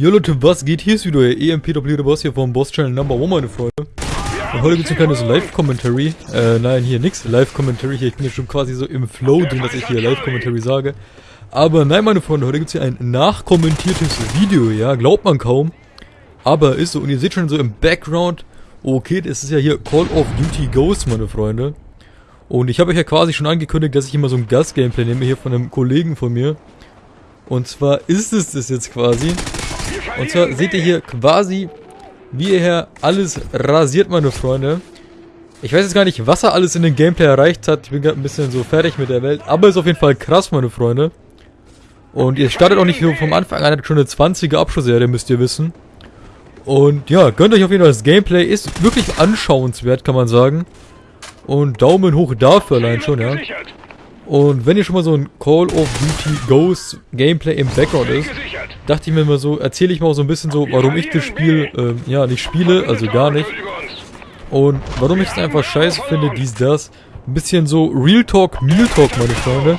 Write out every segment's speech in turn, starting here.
Jo Leute, was geht? Hier ist wieder euer EMPW der Boss hier vom Boss Channel Number One, meine Freunde. Und heute gibt es ein kleines Live-Commentary. Äh, nein, hier nix Live-Commentary. Hier, ich bin ja schon quasi so im Flow drin, dass ich hier Live-Commentary sage. Aber nein, meine Freunde, heute gibt es hier ein nachkommentiertes Video, ja, glaubt man kaum. Aber ist so, und ihr seht schon so im Background, okay, das ist ja hier Call of Duty Ghost, meine Freunde. Und ich habe euch ja quasi schon angekündigt, dass ich immer so ein Gast-Gameplay nehme, hier von einem Kollegen von mir. Und zwar ist es das jetzt quasi. Und zwar seht ihr hier quasi, wie ihr hier alles rasiert, meine Freunde. Ich weiß jetzt gar nicht, was er alles in dem Gameplay erreicht hat. Ich bin gerade ein bisschen so fertig mit der Welt. Aber ist auf jeden Fall krass, meine Freunde. Und ihr startet auch nicht vom Anfang an, hat schon eine 20er Abschlussserie, müsst ihr wissen. Und ja, gönnt euch auf jeden Fall das Gameplay. Ist wirklich anschauenswert, kann man sagen. Und Daumen hoch dafür allein schon, ja. Und wenn ihr schon mal so ein Call of Duty Ghost Gameplay im Background ist, dachte ich mir mal so, erzähle ich mal so ein bisschen so, warum ich das Spiel, ähm, ja, nicht spiele, also gar nicht. Und warum ich es einfach scheiße finde, dies, das. Ein bisschen so Real Talk, Meal Talk, meine Freunde.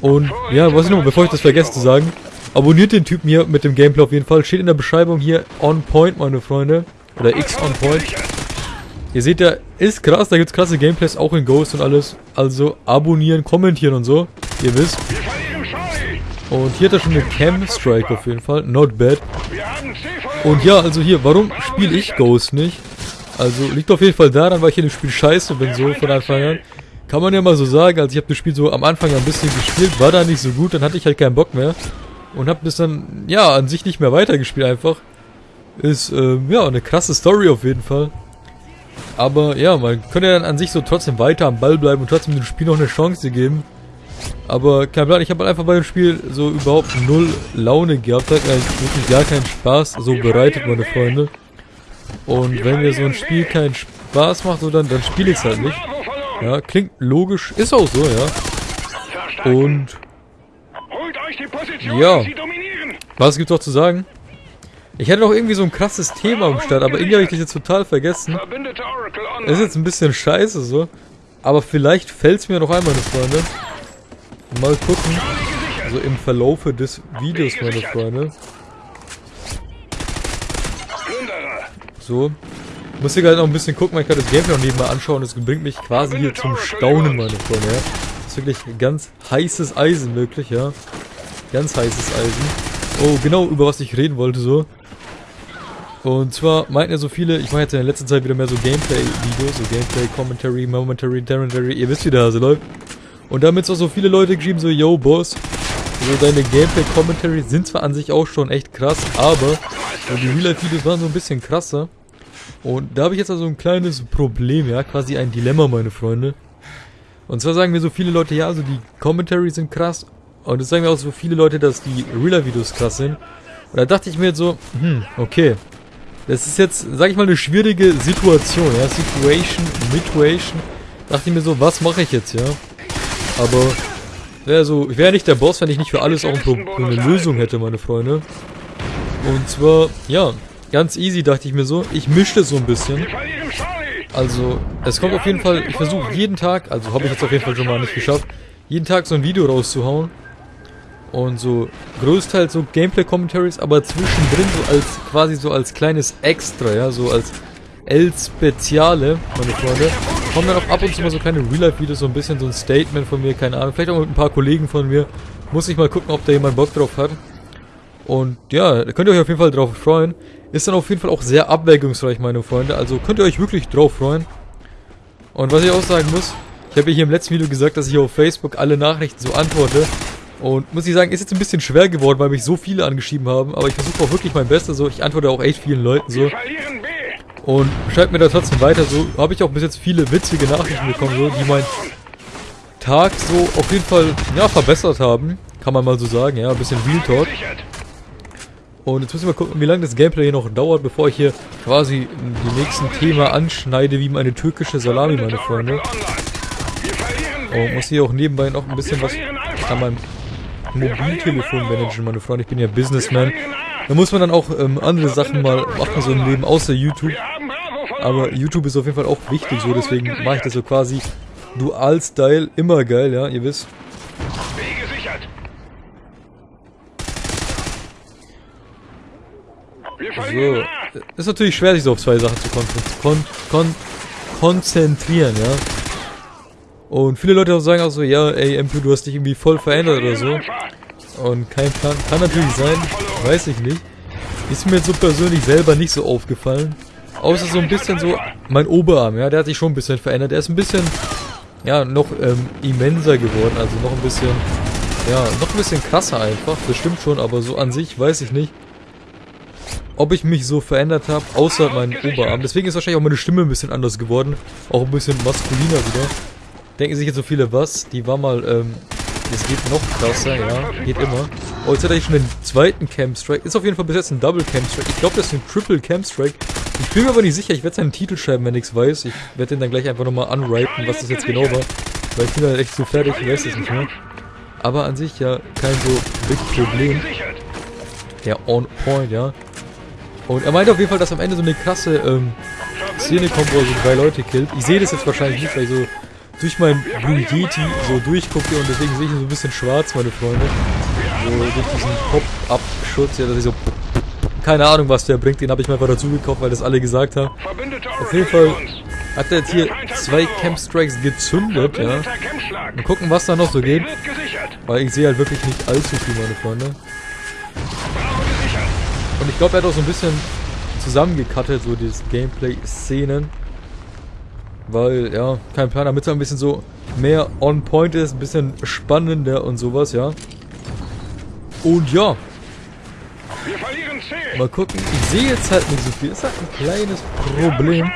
Und ja, was ich noch, bevor ich das vergesse zu sagen, abonniert den Typen hier mit dem Gameplay auf jeden Fall. Steht in der Beschreibung hier on point, meine Freunde. Oder X on point. Ihr seht ja, ist krass, da gibt's krasse Gameplays auch in Ghost und alles. Also abonnieren, kommentieren und so. Ihr wisst. Und hier hat er schon eine Cam Strike auf jeden Fall. Not bad. Und ja, also hier, warum spiele ich Ghost nicht? Also liegt auf jeden Fall daran, weil ich in dem Spiel scheiße bin, so von Anfang an. Kann man ja mal so sagen, also ich habe das Spiel so am Anfang ein bisschen gespielt, war da nicht so gut, dann hatte ich halt keinen Bock mehr. Und habe das dann, ja, an sich nicht mehr weitergespielt einfach. Ist, ähm, ja, eine krasse Story auf jeden Fall. Aber ja, man könnte ja dann an sich so trotzdem weiter am Ball bleiben und trotzdem dem Spiel noch eine Chance geben. Aber kein Plan, ich habe halt einfach bei dem Spiel so überhaupt null Laune gehabt, hat eigentlich wirklich gar keinen Spaß so bereitet, meine Freunde. Und wenn mir so ein Spiel keinen Spaß macht, so dann, dann spiele ich es halt nicht. Ja, klingt logisch, ist auch so, ja. Und ja, was gibt's noch zu sagen? Ich hatte noch irgendwie so ein krasses Thema am Start, aber irgendwie habe ich das jetzt total vergessen. Ist jetzt ein bisschen scheiße so. Aber vielleicht fällt es mir noch ein, meine Freunde. Mal gucken. Also im Verlaufe des Videos, meine Freunde. So. Muss hier halt noch ein bisschen gucken, man kann das Gameplay noch nebenbei anschauen. Das bringt mich quasi hier zum Staunen, meine Freunde. Ja. Das ist wirklich ganz heißes Eisen, wirklich, ja. Ganz heißes Eisen. Oh, genau, über was ich reden wollte, so. Und zwar meinten ja so viele, ich mache jetzt in der letzten Zeit wieder mehr so Gameplay-Videos, so Gameplay-Commentary, Momentary, Termentary, ihr wisst wie der Hase läuft. Und damit auch so viele Leute geschrieben, so, yo, Boss, so deine Gameplay-Commentary sind zwar an sich auch schon echt krass, aber die Real-Life-Videos waren so ein bisschen krasser. Und da habe ich jetzt also ein kleines Problem, ja, quasi ein Dilemma, meine Freunde. Und zwar sagen mir so viele Leute, ja, also die Commentaries sind krass. Und es sagen mir auch so viele Leute, dass die Real-Life-Videos krass sind. Und da dachte ich mir jetzt so, hm, okay, das ist jetzt, sag ich mal, eine schwierige Situation, ja. Situation, Midwation. Dachte ich mir so, was mache ich jetzt, ja? Aber, wäre so, ich wäre nicht der Boss, wenn ich nicht für alles auch eine Lösung hätte, meine Freunde. Und zwar, ja, ganz easy dachte ich mir so. Ich mischte so ein bisschen. Also, es kommt auf jeden Fall, ich versuche jeden Tag, also habe ich jetzt auf jeden Fall schon mal nicht geschafft, jeden Tag so ein Video rauszuhauen. Und so größtenteils so Gameplay-Commentaries, aber zwischendrin so als quasi so als kleines Extra, ja, so als El Speziale, meine Freunde. Kommen dann auch ab und zu mal so kleine Real-Life-Videos, so ein bisschen so ein Statement von mir, keine Ahnung. Vielleicht auch mit ein paar Kollegen von mir. Muss ich mal gucken, ob da jemand Bock drauf hat. Und ja, da könnt ihr euch auf jeden Fall drauf freuen. Ist dann auf jeden Fall auch sehr abwägungsreich, meine Freunde. Also könnt ihr euch wirklich drauf freuen. Und was ich auch sagen muss, ich habe ja hier im letzten Video gesagt, dass ich auf Facebook alle Nachrichten so antworte. Und muss ich sagen, ist jetzt ein bisschen schwer geworden, weil mich so viele angeschrieben haben. Aber ich versuche auch wirklich mein Bestes. So, ich antworte auch echt vielen Leuten so. Und schreibt mir da trotzdem weiter. So habe ich auch bis jetzt viele witzige Nachrichten bekommen, so, die meinen Tag so auf jeden Fall ja verbessert haben. Kann man mal so sagen, ja, ein bisschen Real Talk. Und jetzt müssen wir gucken, wie lange das Gameplay hier noch dauert, bevor ich hier quasi die nächsten Thema anschneide, wie meine türkische Salami, meine Freunde. Und muss hier auch nebenbei noch ein bisschen was an meinem Mobiltelefon managen, meine Freunde. Ich bin ja Businessman. Da muss man dann auch ähm, andere Sachen mal machen, so im Leben, außer YouTube. Aber YouTube ist auf jeden Fall auch wichtig, so deswegen mache ich das so quasi Dual-Style, immer geil, ja, ihr wisst. So. Ist natürlich schwer, sich so auf zwei Sachen zu kon kon kon konzentrieren, ja. Und viele Leute auch sagen auch so, ja, ey, MP, du hast dich irgendwie voll verändert oder so. Und kein Plan. Kann natürlich sein, weiß ich nicht. Ist mir so persönlich selber nicht so aufgefallen. Außer so ein bisschen so mein Oberarm, ja, der hat sich schon ein bisschen verändert. Der ist ein bisschen, ja, noch ähm, immenser geworden, also noch ein bisschen, ja, noch ein bisschen krasser einfach. Das stimmt schon, aber so an sich weiß ich nicht, ob ich mich so verändert habe, außer meinem Oberarm. Deswegen ist wahrscheinlich auch meine Stimme ein bisschen anders geworden. Auch ein bisschen maskuliner wieder. Denken sich jetzt so viele, was? Die war mal, ähm, es geht noch krasser, ja, geht immer. Oh, jetzt hat er schon den zweiten Camstrike. Ist auf jeden Fall bis jetzt ein Double Camstrike. Ich glaube, das ist ein Triple Camstrike. Ich bin mir aber nicht sicher. Ich werde seinen Titel schreiben, wenn ich weiß. Ich werde den dann gleich einfach nochmal unwriten, was das jetzt genau war. Weil ich bin halt echt so fertig, ich weiß es nicht mehr. Aber an sich ja kein so big Problem. Ja, on point, ja. Und er meinte auf jeden Fall, dass am Ende so eine krasse ähm, Szene kommt, wo er so drei Leute killt. Ich sehe das jetzt wahrscheinlich nicht, weil ich so durch mein Blue Yeti so durchgucke und deswegen sehe ich so ein bisschen schwarz, meine Freunde. So durch diesen Pop-Up-Schutz, ja, dass ich so... Keine Ahnung, was der bringt, den habe ich mir einfach dazu gekauft, weil das alle gesagt haben. Auf jeden Fall hat er jetzt hier zwei Camp Strikes gezündet, ja. Mal gucken, was da noch so geht. Weil ich sehe halt wirklich nicht allzu viel, meine Freunde. Und ich glaube, er hat auch so ein bisschen zusammengekattet, so dieses Gameplay-Szenen. Weil, ja, kein Plan, damit es ein bisschen so mehr on point ist, ein bisschen spannender und sowas, ja. Und ja. Mal gucken, ich sehe jetzt halt nicht so viel. Ist halt ein kleines Problem.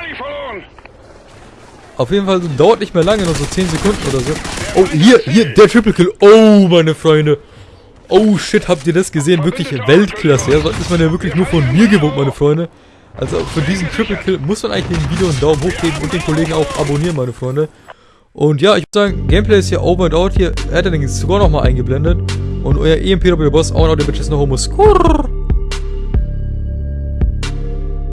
Auf jeden Fall dauert nicht mehr lange, noch so 10 Sekunden oder so. Oh, hier, hier, der Triple Kill. Oh, meine Freunde. Oh shit, habt ihr das gesehen? Wirklich Weltklasse. Ja, das ist man ja wirklich nur von mir gewohnt, meine Freunde. Also für diesen Triple Kill muss man eigentlich dem Video einen Daumen hoch geben und den Kollegen auch abonnieren, meine Freunde. Und ja, ich würde sagen, Gameplay ist hier over and out. Hier hat er den Score nochmal eingeblendet. Und euer EMP Boss, auch noch der Bitches noch Homo Skurr.